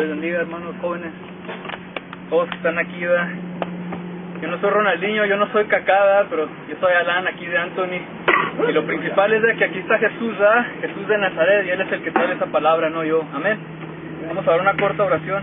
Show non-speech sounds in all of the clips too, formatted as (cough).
les bendiga, hermanos jóvenes. Todos que están aquí, ¿verdad? Yo no soy Ronaldinho, yo no soy Cacada, pero yo soy Alan aquí de Anthony. Y lo principal es de que aquí está Jesús, ¿verdad? Jesús de Nazaret, y Él es el que trae esa palabra, no yo. Amén. Vamos a dar una corta oración.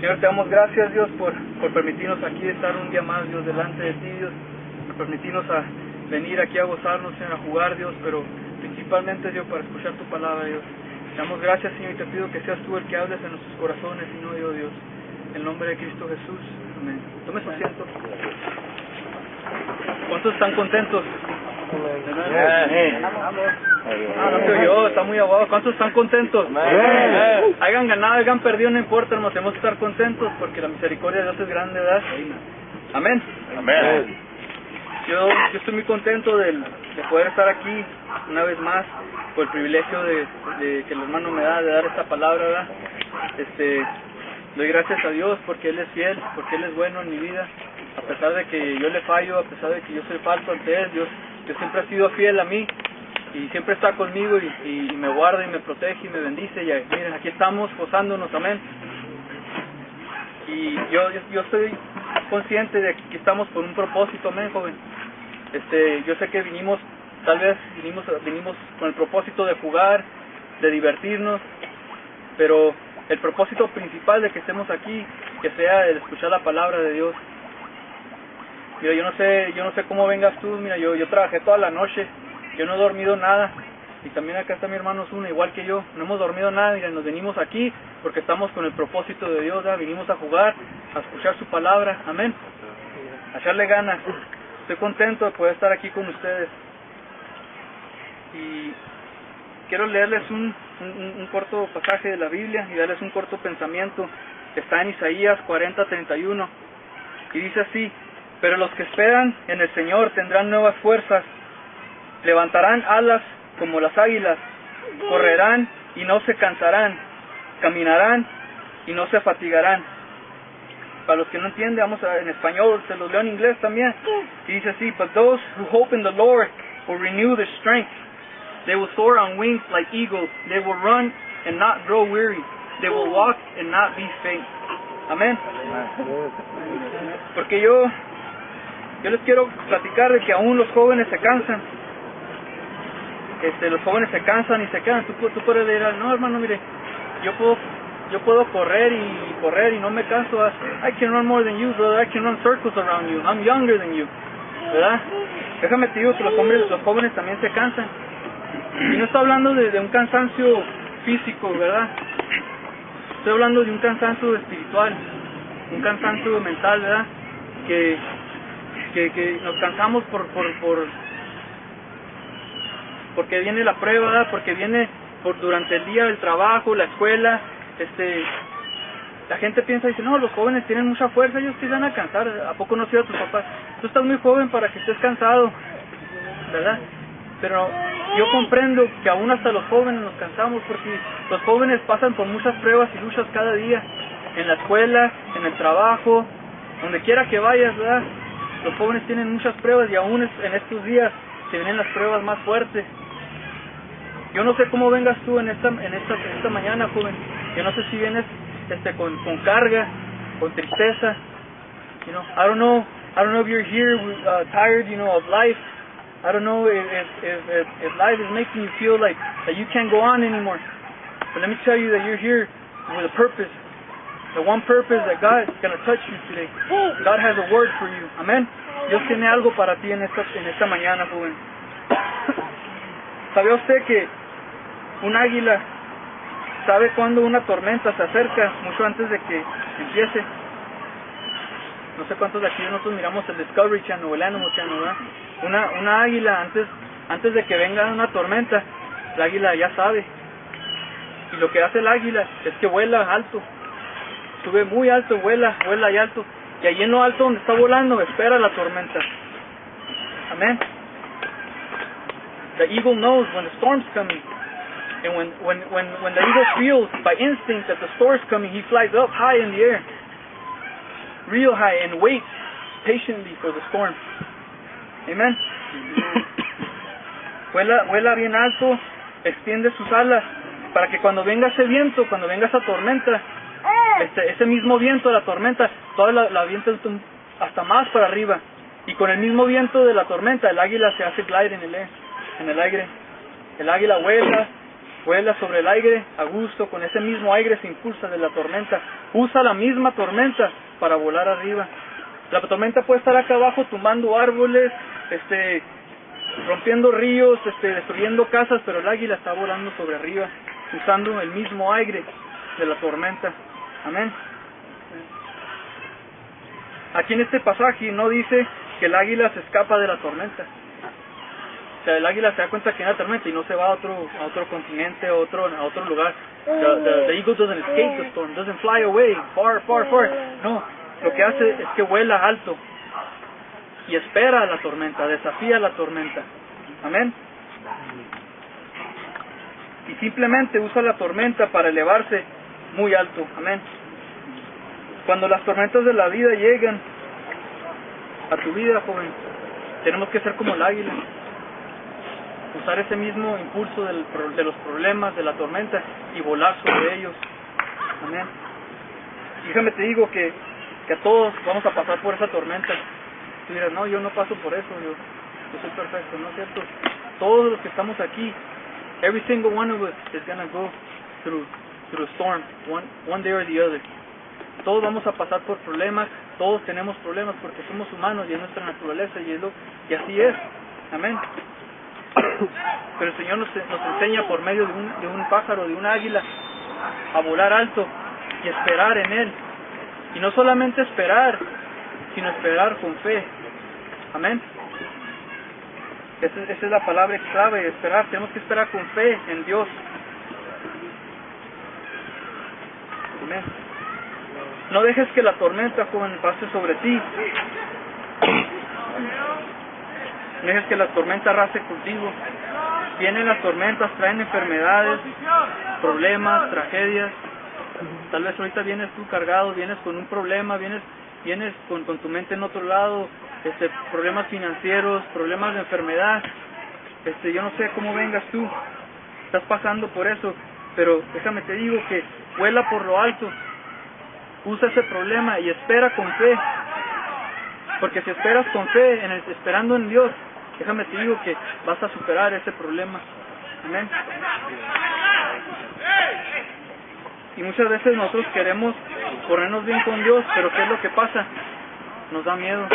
Señor, te damos gracias, Dios, por, por permitirnos aquí estar un día más, Dios, delante de ti, Dios. Por permitirnos a venir aquí a gozarnos, Señor, a jugar, Dios, pero principalmente, Dios, para escuchar tu palabra, Dios. Damos gracias, Señor, y te pido que seas tú el que hables en nuestros corazones y no yo, Dios. En el nombre de Cristo Jesús. Amén. Tome su asiento. ¿Cuántos están contentos? Ah, no te oyó, está muy aguado. ¿Cuántos están contentos? Hayan ganado, hayan perdido, no importa, hermanos. Tenemos que estar contentos porque la misericordia de Dios es grande, ¿verdad? Amén. Amén. Yo, yo estoy muy contento de, de poder estar aquí una vez más por el privilegio de, que el hermano me da de dar esta palabra. Este, doy gracias a Dios porque Él es fiel, porque Él es bueno en mi vida. A pesar de que yo le fallo, a pesar de que yo soy falso ante Él, Dios, Dios siempre ha sido fiel a mí y siempre está conmigo y, y me guarda y me protege y me bendice. Y miren, aquí estamos gozándonos, amén. Y yo, yo, yo estoy consciente de que estamos por un propósito, amén, joven. Este, yo sé que vinimos, tal vez vinimos, vinimos con el propósito de jugar, de divertirnos, pero el propósito principal de que estemos aquí, que sea el escuchar la palabra de Dios. Mira, yo no sé, yo no sé cómo vengas tú, mira, yo, trabajé toda la noche, yo no he dormido nada, y también acá está mi hermano Zuna, igual que yo, no hemos dormido nada, mira, nos venimos aquí porque estamos con el propósito de Dios, vinimos a jugar, a escuchar su palabra, amén, a echarle ganas. Estoy contento de poder estar aquí con ustedes. Y quiero leerles un, un, corto pasaje de la Biblia y darles un corto pensamiento. Está en Isaías 40:31 y dice así, pero los que esperan en el Señor tendrán nuevas fuerzas, levantarán alas como las águilas, correrán y no se cansarán, caminarán y no se fatigarán. Para los que no entienden, vamos a, en español, se los leo en inglés también. Y dice así, but those who hope in the Lord will renew their strength. They will soar on wings like eagles. They will run and not grow weary. They will walk and not be faint. Amén. Porque yo, yo les quiero platicar de que aún los jóvenes se cansan. Este, los jóvenes se cansan y se quedan. Tú, tú puedes decir, no hermano, mire, yo puedo, yo puedo correr y correr y no me canso. I can run more than you, brother. I can run circles around you. I'm younger than you. ¿Verdad? Déjame te digo que los hombres, los jóvenes también se cansan. Y no estoy hablando de, de un cansancio físico, ¿verdad? Estoy hablando de un cansancio espiritual, un cansancio mental, ¿verdad? Que, que, que nos cansamos por, por, por, porque viene la prueba, ¿verdad? Porque viene por durante el día el trabajo, la escuela, este, la gente piensa y dice, no, los jóvenes tienen mucha fuerza, ellos sí van a cansar, ¿a poco no sido tus papás? Tú estás muy joven para que estés cansado, ¿verdad? Pero yo comprendo que aún hasta los jóvenes nos cansamos porque los jóvenes pasan por muchas pruebas y luchas cada día, en la escuela, en el trabajo, donde quiera que vayas, ¿verdad? Los jóvenes tienen muchas pruebas y aún en estos días se vienen las pruebas más fuertes. Yo no sé cómo vengas tú en esta, en esta, en esta mañana, joven. Yo no sé si vienes este, con, con carga, con tristeza. You know, I don't know, I don't know if you're here uh, tired, you know, of life. I don't know if, if, if, if life is making you feel like that you can't go on anymore. But let me tell you that you're here with a purpose. The one purpose that God is going to touch you today. God has a word for you. Amen. Dios tiene algo para ti en esta, en esta mañana, joven. ¿Sabe usted que un águila sabe cuando una tormenta se acerca mucho antes de que empiece? No sé cuántos de aquí nosotros miramos el Discovery Channel o el ¿verdad? Una, una águila antes, antes de que venga una tormenta, el águila ya sabe. Y lo que hace el águila es que vuela alto. Sube muy alto, vuela, vuela y alto. Y allí en lo alto donde está volando, espera la tormenta. Amén. The eagle knows when the storm's coming. And when, when, when, when the eagle feels by instinct that the storm's coming, he flies up high in the air. Real high and waits patiently for the storm. Amen. (coughs) vuela, vuela bien alto, extiende sus alas para que cuando venga ese viento, cuando venga esa tormenta, este, ese mismo viento de la tormenta, toda la, la avienta hasta más para arriba. Y con el mismo viento de la tormenta, el águila se hace glide en el, en el aire. El águila vuela, vuela sobre el aire a gusto, con ese mismo aire se impulsa de la tormenta. Usa la misma tormenta para volar arriba. La tormenta puede estar acá abajo tumbando árboles, este, rompiendo ríos, este, destruyendo casas, pero el águila está volando sobre arriba, usando el mismo aire de la tormenta. Amén. Aquí en este pasaje no dice que el águila se escapa de la tormenta. O sea, el águila se da cuenta que hay una tormenta y no se va a otro, a otro continente, a otro, a otro lugar. The, the, eagle doesn't escape the storm, doesn't fly away, far, far, far. No, lo que hace es que vuela alto y espera a la tormenta, desafía la tormenta. Amén. Y simplemente usa la tormenta para elevarse muy alto. Amén. Cuando las tormentas de la vida llegan a tu vida, joven, tenemos que ser como el águila. Usar ese mismo impulso del, de los problemas, de la tormenta y volar sobre ellos. Amén. Déjame te digo que, que a todos vamos a pasar por esa tormenta. Tú dirás, no, yo no paso por eso, yo, yo soy perfecto, ¿no es cierto? Todos los que estamos aquí, every single one of us is to go through, through a storm, one, one day or the other. Todos vamos a pasar por problemas, todos tenemos problemas porque somos humanos y es nuestra naturaleza y, es lo, y así es. Amén. (laughs) Pero el Señor nos, enseña por medio de un, de un pájaro, de un águila, a volar alto y esperar en Él. Y no solamente esperar, sino esperar con fe. Amén. Esa, esa es la palabra clave, esperar. Tenemos que esperar con fe en Dios. Amén. No dejes que la tormenta, joven, pase sobre ti. No dejes que la tormenta arrase contigo. Vienen las tormentas, traen enfermedades, problemas, tragedias. Tal vez ahorita vienes tú cargado, vienes con un problema, vienes, vienes con, con tu mente en otro lado, este, problemas financieros, problemas de enfermedad. Este, yo no sé cómo vengas tú, estás pasando por eso, pero déjame te digo que vuela por lo alto, usa ese problema y espera con fe. Porque si esperas con fe, en el, esperando en Dios, déjame te digo que vas a superar ese problema. Amén. Y muchas veces nosotros queremos ponernos bien con Dios, pero ¿qué es lo que pasa? Nos da miedo.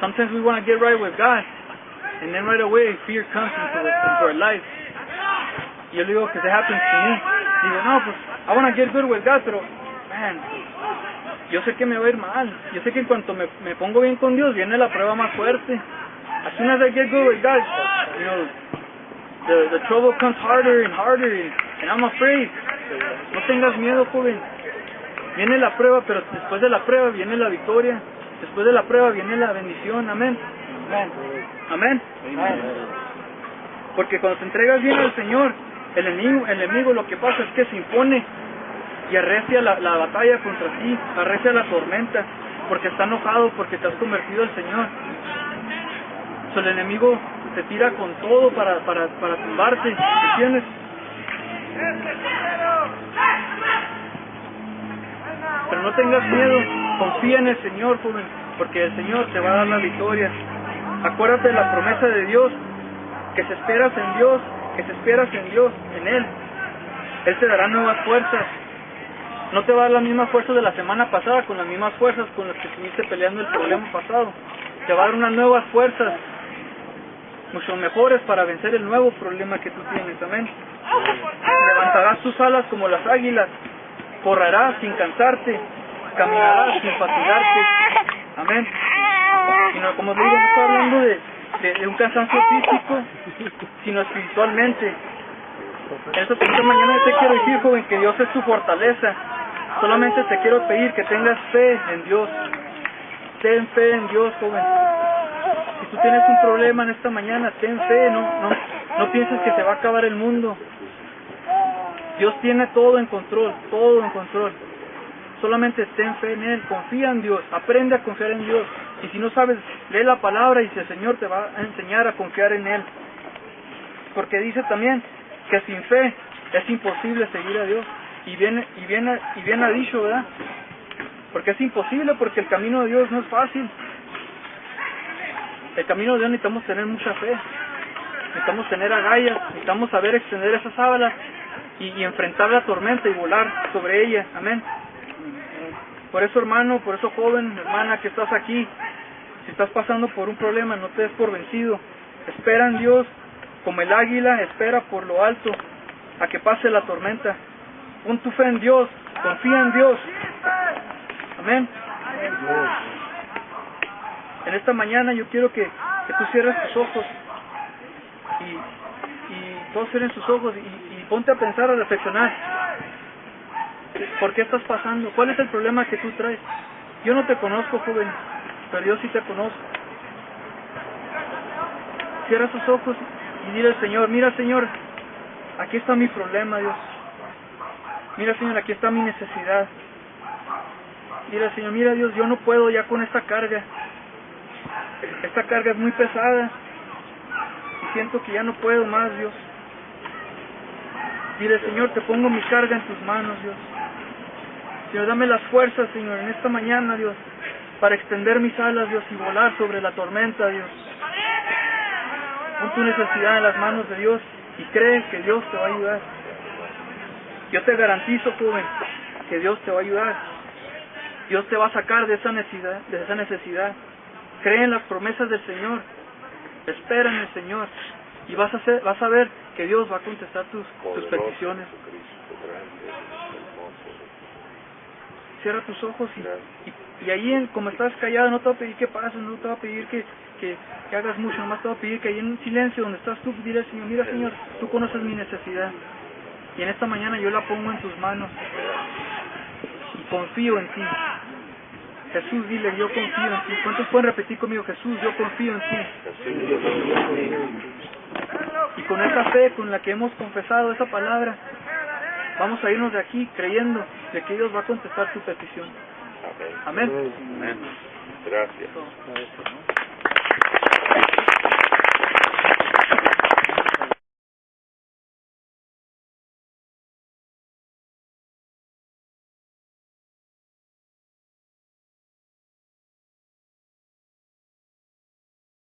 Sometimes we want to get right with God, and then right away fear comes into, our life. Y yo digo que that happens to me. Digo, no, pues I want to get good with God, pero yo sé que me va a ir mal. Yo sé que en cuanto me pongo bien con Dios, viene la prueba más fuerte. As soon as I get good with God, you know, the, the trouble comes harder and harder, and, and I'm afraid. No tengas miedo, joven. Viene la prueba, pero después de la prueba viene la victoria. Después de la prueba viene la bendición. Amén. Amén. Amén. Porque cuando te entregas bien al Señor, el enemigo, el enemigo lo que pasa es que se impone y arrecia la, la batalla contra ti, arrecia la tormenta, porque está enojado, porque te has convertido al Señor. So, el enemigo te tira con todo para, para, para tumbarte, ¿entiendes? Pero no tengas miedo, confía en el Señor, joven, porque el Señor te va a dar la victoria. Acuérdate de la promesa de Dios, que si esperas en Dios, que si esperas en Dios, en Él, Él te dará nuevas fuerzas, no te va a dar la misma fuerza de la semana pasada, con las mismas fuerzas con las que estuviste peleando el problema pasado. Te va a dar unas nuevas fuerzas, mucho mejores para vencer el nuevo problema que tú tienes. Amén. Levantarás tus alas como las águilas, correrás sin cansarte, caminarás sin fatigarte. Amén. Sino, como digo, no estoy hablando de un cansancio físico, sino espiritualmente. Eso esta mañana te quiero decir, joven, que Dios es tu fortaleza. Solamente te quiero pedir que tengas fe en Dios. Ten fe en Dios, joven. Tú tienes un problema en esta mañana, ten fe, no, no, no pienses que se va a acabar el mundo. Dios tiene todo en control, todo en control. Solamente ten fe en Él, confía en Dios, aprende a confiar en Dios. Y si no sabes, lee la palabra y si el Señor te va a enseñar a confiar en Él. Porque dice también que sin fe es imposible seguir a Dios. Y bien, y bien, y bien ha dicho, ¿verdad? Porque es imposible, porque el camino de Dios no es fácil. El camino de Dios necesitamos tener mucha fe. Necesitamos tener agallas, necesitamos saber extender esas sábanas y, y enfrentar la tormenta y volar sobre ella. Amén. Por eso, hermano, por eso, joven, hermana, que estás aquí, si estás pasando por un problema, no te des por vencido. Espera en Dios, como el águila espera por lo alto a que pase la tormenta. Pon tu fe en Dios, confía en Dios. Amén. En esta mañana yo quiero que, que tú cierres tus ojos y, y todos cierren sus ojos y, ponte a pensar, a reflexionar. ¿Por qué estás pasando? ¿Cuál es el problema que tú traes? Yo no te conozco, joven, pero yo sí te conozco. Cierra tus ojos y dile al Señor, mira Señor, aquí está mi problema, Dios. Mira Señor, aquí está mi necesidad. Dile Señor, mira Dios, yo no puedo ya con esta carga. Esta carga es muy pesada. Y siento que ya no puedo más, Dios. Dile, Señor, te pongo mi carga en tus manos, Dios. Señor, dame las fuerzas, Señor, en esta mañana, Dios, para extender mis alas, Dios, y volar sobre la tormenta, Dios. Pon tu necesidad en las manos de Dios y cree que Dios te va a ayudar. Yo te garantizo, joven, que Dios te va a ayudar. Dios te va a sacar de esa necesidad, de esa necesidad. Cree en las promesas del Señor. Espera en el Señor. Y vas a, hacer, vas a ver que Dios va a contestar tus, tus peticiones. Cierra tus ojos y, y, y ahí, en, como estás callado, no te va a pedir que pases, no te va a pedir que, que, que hagas mucho, nomás te va a pedir que ahí en silencio, donde estás tú, dile al Señor, mira Señor, tú conoces mi necesidad. Y en esta mañana yo la pongo en tus manos y confío en ti. Jesús, dile, yo confío en ti. ¿Cuántos pueden repetir conmigo, Jesús, yo confío en ti? Y con esa fe con la que hemos confesado esa palabra, vamos a irnos de aquí creyendo de que Dios va a contestar tu petición. Amén. Amén. Gracias.